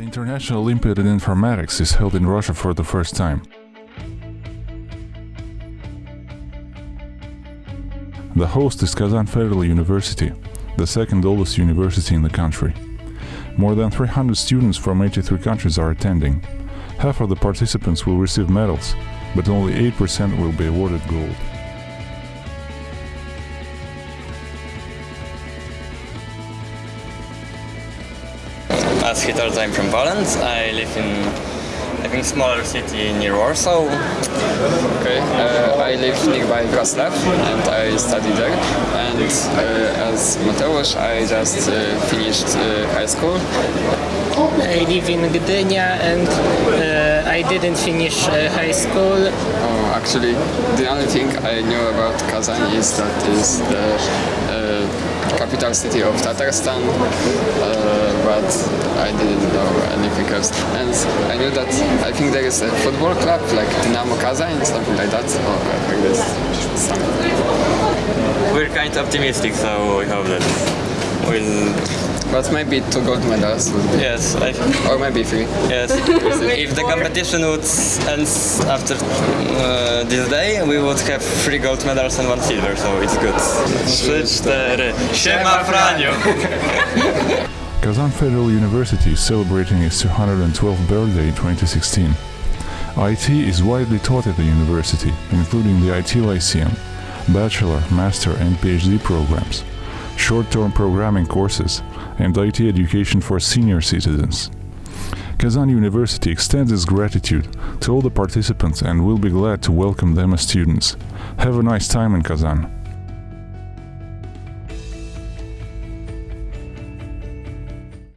International Olympiad in Informatics is held in Russia for the first time. The host is Kazan Federal University, the second oldest university in the country. More than 300 students from 83 countries are attending. Half of the participants will receive medals, but only 8% will be awarded gold. As he told, I'm from Poland. I live in I think smaller city near Warsaw. Okay, uh, I live nearby Wrocław and I study there. And uh, as Mateusz, I just uh, finished uh, high school. I live in Gdynia and uh, I didn't finish uh, high school. Oh, actually, the only thing I knew about Kazan is that is the uh, capital city of Tatarstan, uh, but I didn't know anything else. And I knew that I think there is a football club like Dynamo Kazan, something like that, or like this. Something. We're kind of optimistic, so we hope that we'll. But maybe two gold medals would be, Yes, I, or maybe three. yes. if the competition would end after uh, this day, we would have three gold medals and one silver, so it's good. Trzy, cztery. Siema, Franio! Kazan Federal University is celebrating its 212th birthday in 2016. IT is widely taught at the university, including the IT Lyceum, bachelor, master and PhD programs, short-term programming courses, and IT education for senior citizens. Kazan University extends its gratitude to all the participants and will be glad to welcome them as students. Have a nice time in Kazan.